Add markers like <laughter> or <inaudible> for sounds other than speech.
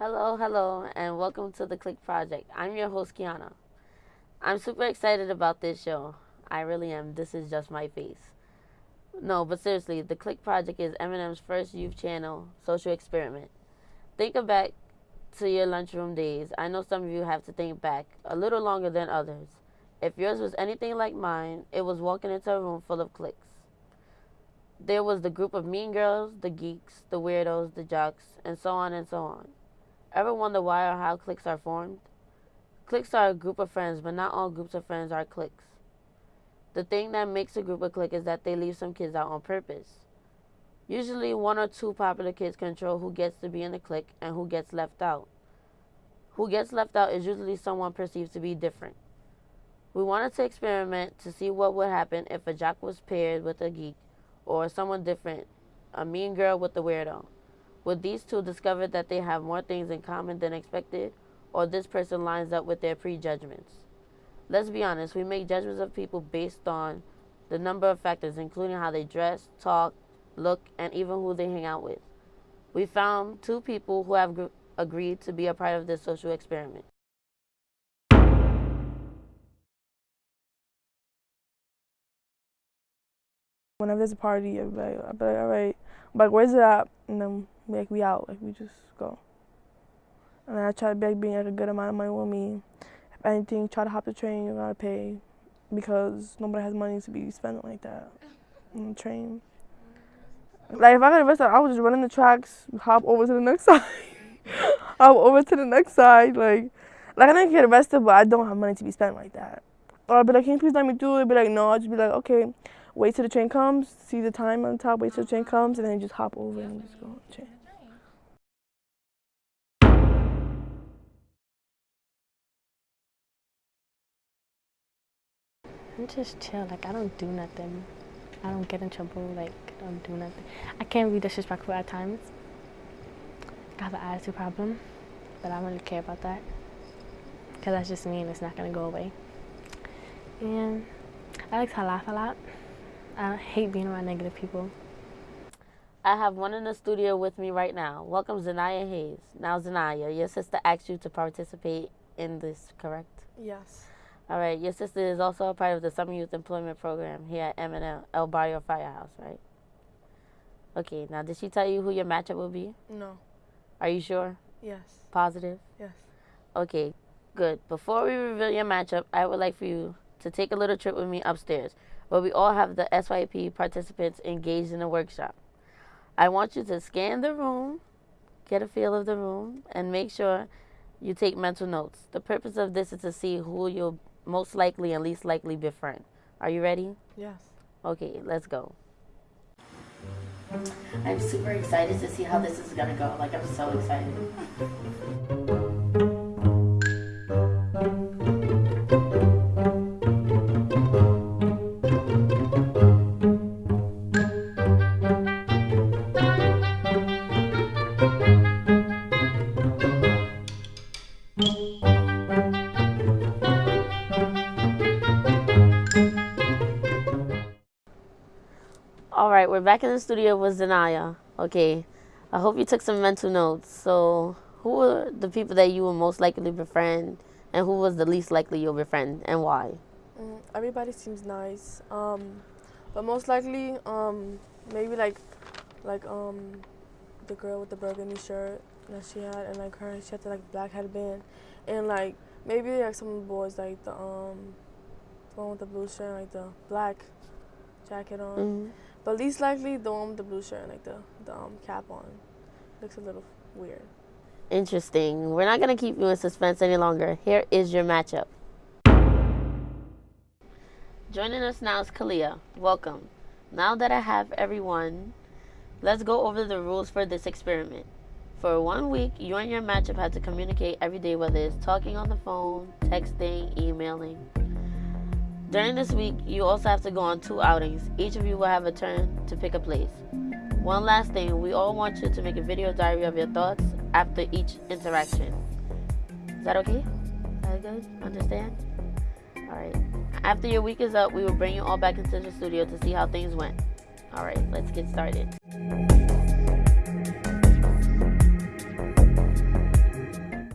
hello, hello, and welcome to the Click Project. I'm your host, Kiana. I'm super excited about this show. I really am. This is just my face. No, but seriously, the Click Project is MNN's first youth channel social experiment. Think back to your lunchroom days. I know some of you have to think back a little longer than others. If yours was anything like mine, it was walking into a room full of cliques. There was the group of mean girls, the geeks, the weirdos, the jocks, and so on and so on. Ever wonder why or how cliques are formed? Cliques are a group of friends, but not all groups of friends are cliques. The thing that makes a group a clique is that they leave some kids out on purpose. Usually, one or two popular kids control who gets to be in the clique and who gets left out. Who gets left out is usually someone perceived to be different. We wanted to experiment to see what would happen if a jock was paired with a geek or someone different, a mean girl with a weirdo. Would these two discover that they have more things in common than expected, or this person lines up with their prejudgments? Let's be honest, we make judgments of people based on the number of factors, including how they dress, talk, look, and even who they hang out with. We found two people who have agreed to be a part of this social experiment. Whenever there's a party, I'll be like all right, I'm like, where's it at? And then like we out, like we just go. And I try to be like being like a good amount of money with me. If anything, try to hop the train, you gotta pay because nobody has money to be spending like that on the train. Like if I got arrested, I would just run in the tracks, hop over to the next <laughs> side, hop over to the next side. Like, like I didn't get arrested, but I don't have money to be spent like that. Or I'd be like, can you please let me do it? I'd be like, no. I'll just be like, okay wait till the train comes, see the time on top, wait till the train comes, and then just hop over and just go on the train. I'm just chill. Like I don't do nothing. I don't get in trouble. Like I don't do nothing. I can be disrespectful at times. I have an attitude problem, but I don't really care about that because that's just me and it's not gonna go away. And I like to laugh a lot. I hate being around negative people. I have one in the studio with me right now. Welcome, Zanaya Hayes. Now, Zanaya, your sister asked you to participate in this, correct? Yes. All right. Your sister is also a part of the Summer Youth Employment Program here at MNN El Barrio Firehouse, right? Okay. Now, did she tell you who your matchup will be? No. Are you sure? Yes. Positive? Yes. Okay. Good. Before we reveal your matchup, I would like for you to take a little trip with me upstairs where we all have the SYP participants engaged in a workshop. I want you to scan the room, get a feel of the room, and make sure you take mental notes. The purpose of this is to see who you'll most likely and least likely befriend. Are you ready? Yes. Okay, let's go. I'm super excited to see how this is gonna go. Like, I'm so excited. <laughs> right, we're back in the studio with Zanaya. Okay, I hope you took some mental notes. So, who were the people that you were most likely to befriend, and who was the least likely you'll befriend, and why? Mm, everybody seems nice, um, but most likely, um, maybe like, like um, the girl with the burgundy shirt that she had, and like her, she had the like black headband, and like maybe like some of the boys like the um, the one with the blue shirt, like the black jacket on. Mm -hmm. But least likely the one with the blue shirt and like the, the um, cap on. Looks a little weird. Interesting. We're not going to keep you in suspense any longer. Here is your matchup. Joining us now is Kalia. Welcome. Now that I have everyone, let's go over the rules for this experiment. For one week, you and your matchup have to communicate every day, whether it's talking on the phone, texting, emailing. During this week, you also have to go on two outings. Each of you will have a turn to pick a place. One last thing, we all want you to make a video diary of your thoughts after each interaction. Is that okay? That good? Understand? Alright. After your week is up, we will bring you all back into the studio to see how things went. Alright, let's get started.